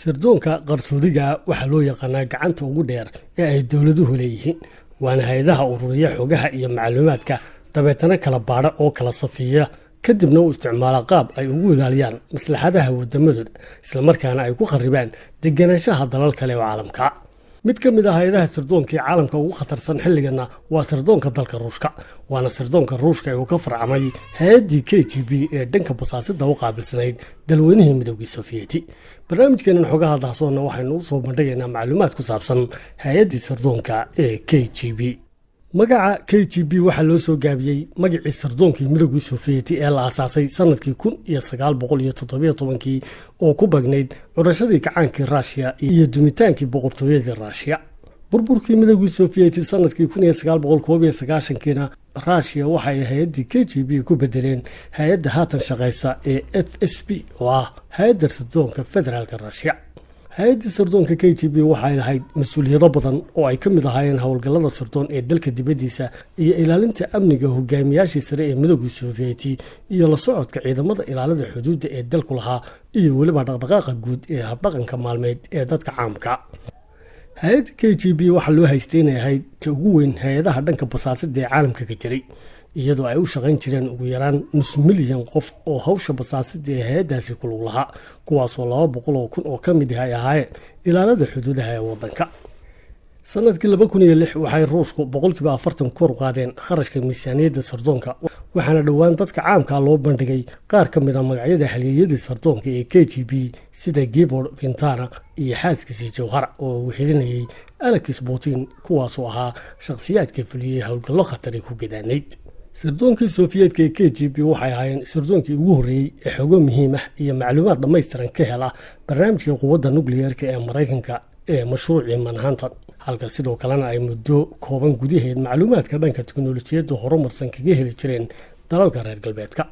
sirdoonka qarsoodiga waxaa loo yaqaanaa gacanta ugu dheer ee ay dowladuhu leeyihiin. Waana hay'adaha ururiya xogaha iyo macluumaadka dabeetana kala baadha oo kala safiiya. Kadibna uu isticmaala qaab ay ugu ilaaliyaan maslaxadaha wadamadooda islamarkaana ay ku kharibaan deganaanshaha dalal kale oo caalamka mid ka mid ah hay'adaha sirdoonka ee caalamka ugu khatarsan xilligana waa sirdoonka dalka ruushka waana sirdoonka ruushka ee uu ka farcamay hay'addii k g b ee dhanka basaasida u qaabilsanayd dalweynihii midoogii sofiyeti barnaamijkeenan xogaha dahsoonna waxaynu u soo bandhigaynaa macluumaad ku saabsan hay'addii sirdoonka ee k g b magaca k g b waxaa loo soo gaabiyey magacii sardoonkii midoogii sofiyeti ee la aasaasay sannadkii kun iyo sagaal boqol iyo toddobiyo tobankii oo ku bagnayd curashadii kacaankii ruushiya iyo dumitaankii boqortooyadii ruushiya burburkii midoogii sofiyeti sannadkii kun iyo sagaal boqol koob iyo sagaashankiina ruushiya waxay hay'addii k g b ku bedeleen hay'adda haatan shaqaysa ee f s b oo ah hay'adda sirdoonka federaalka ruushiya hay'addii sirdoonka k g b waxay lahayd mas'uuliyado badan oo ay ka mid ahaayeen howlgallada sirdoon ee dalka dibaddiisa iyo ilaalinta amniga hogaamiyaashii sare ee midoogii sofiyeti iyo la socodka ciidamada ilaalada xuduudda ee dalku lahaa iyo weliba dhaqdhaqaaqa guud ee habdhaqanka maalmeed ee dadka caamka. Hay'adda k g b waxaa loo haystay inay ahayd ta ugu weyn hay'adaha dhanka basaasida ee caalamka ka jiray iyadoo ay u shaqayn jireen ugu yaraan nus milyan qof oo hawsha basaasida ee hay'addaasi ku lug lahaa kuwaasoo laba boqol oo kun oo ka mid ah ay ahaayeen ilaalada xuduudaha ee waddanka. Sanadkii laba kun iyo lix waxay ruushku boqolkiiba afartan kor qaadeen kharashka miisaaniyadda sardoonka waxaana dhowaan dadka caamka loo bandhigay qaar ka mid a magacyada halyeeyadii sardoonka ee k g b sida gibord vintana iyo xaaskiisii jawhara oo uu helinayay alex putin kuwaasoo ahaa shakhsiyaadka fuliyey howlgallo khatari ku gadaanayd sirdoonkii sofiyeetka ee k g b waxay ahaayeen sirdoonkii ugu horreeyey ee xogo muhiim ah iyo macluumaad dhammaystiran ka hela barnaamijka quwadda nukliyeerka ee maraykanka ee mashruucii manhattan halka sidoo kalena ay muddo kooban gudaheed macluumaadka dhanka teknolojiyadda horumarsan kaga heli jireen dalalka reer galbeedka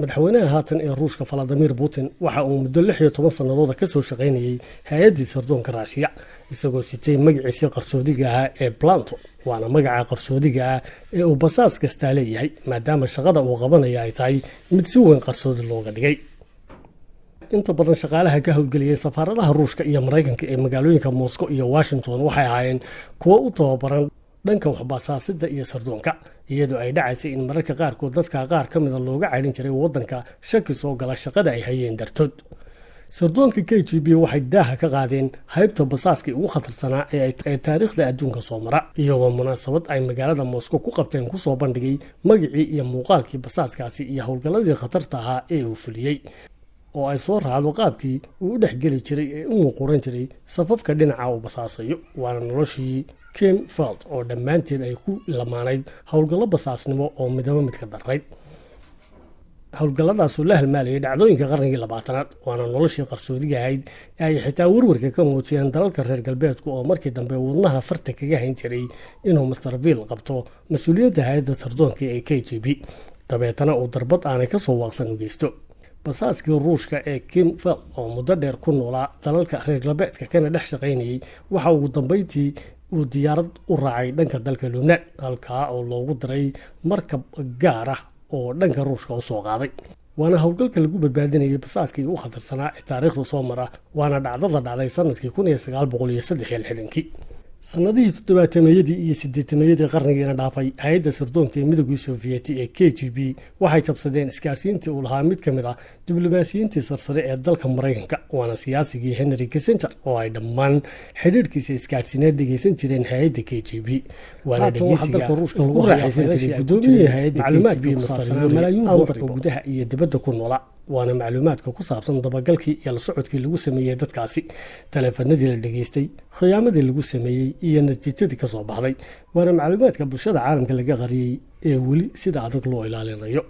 madaxweynaha haatan ee ruushka valadimir putin waxa uu muddo lix iyo toban sannadooda ka soo hay'addii sirdoonka raashiya isagoo sitay magaciisii qarsoodiga ahaa ee planto waana magaca qarsoodiga ah ee uu basaas kastaa leeyahay maadaama shaqada uu qabanaya ay tahay mid si weyn qarsoodi looga dhigay. Inta badan shaqaalaha ka howlgeliyay safaaradaha ruushka iyo maraykanka ee magaalooyinka moscow iyo washington waxay ahaayeen kuwo u tababaran dhanka waxbasaasida iyo sardoonka iyadoo ay dhacaysay in mararka qaarkood dadka qaar ka mida looga caydhin jiray waddanka shaki soo gala shaqada ay hayeen dartood. Sirdoonka k g b waxay daaha ka qaadeen haybta basaaskii ugu khatarsanaa ee taariikhda adduunka soo mara iyagoo munaasabad ay magaalada moscow ku qabteen ku soo bandhigay magacii iyo muuqaalkii basaaskaasi iyo howlgalladii khatarta ahaa ee uu fuliyey oo ay soo raacdo qaabkii uu u dhexgeli jiray ee u muquuran jiray safafka dhinaca uu basaasayo. Waana noloshii kim feld oo dhammaanteed ay ku lamaanayd howlgallo basaasnimo oo midaba midka darayd howlgalladaasoo la halmaalayay dhacdooyinka qarnigii labaatanaad waana noloshii qarsoodiga ahayd ee ay xitaa warwarka ka muujiyeen dalalka reer galbeedku oo markii dambe wadnaha farta kaga hayn jiray inuu mastervill qabto mas'uuliyadda hay'adda sardoonka ee k g b. Dabeetana uu darbad aanay ka soo waaqsan u geysto basaaskii ruushka ee kim fel oo muddo dheer ku noolaa dalalka reer galbeedka kana dhex shaqaynayay waxa ugu dambeyntii uu diyaarad u raacay dhanka dalka lubnaan halkaa oo loogu diray markab gaar ah oo dhanka ruushka u soo qaaday. Waana howlgalka lagu badbaadinayay basaaskii ugu khatarsanaa ee taariikhda soo mara waana dhacdada dhacday sannadkii kun iyo sagaal boqol iyo saddex iyo lixdankii sanadihii toddobaatameyadii iyo sideetameeyadii qarnigiina dhaafay hay'adda sirdoonka ee midoogii sofiyeti ee k g b waxay jabsadeen isgaarsiintii uu lahaa mid ka mid ah diblomaasiyiintii sarsare ee dalka maraykanka waana siyaasigii henry kissenger oo ay dhammaan xidhiirhkiisa isgaarsiineed dhegeysan jireen hay'adda k g b. Waana raaxaysan jiray gudoomiyihii hay'adda macluumaadka kusaabsanaa malaayiin dollar oo gudaha iyo dibadda ku noola waana macluumaadka ku saabsan dabagalkii iyo la socodkii lagu sameeyey dadkaasi. Taleefanadii la dhegeystay khiyaamadii lagu sameeyey iyo natiijadii ka soo baxday waana macluumaadka bulshada caalamka laga qariyey ee weli sida adag loo ilaalinayo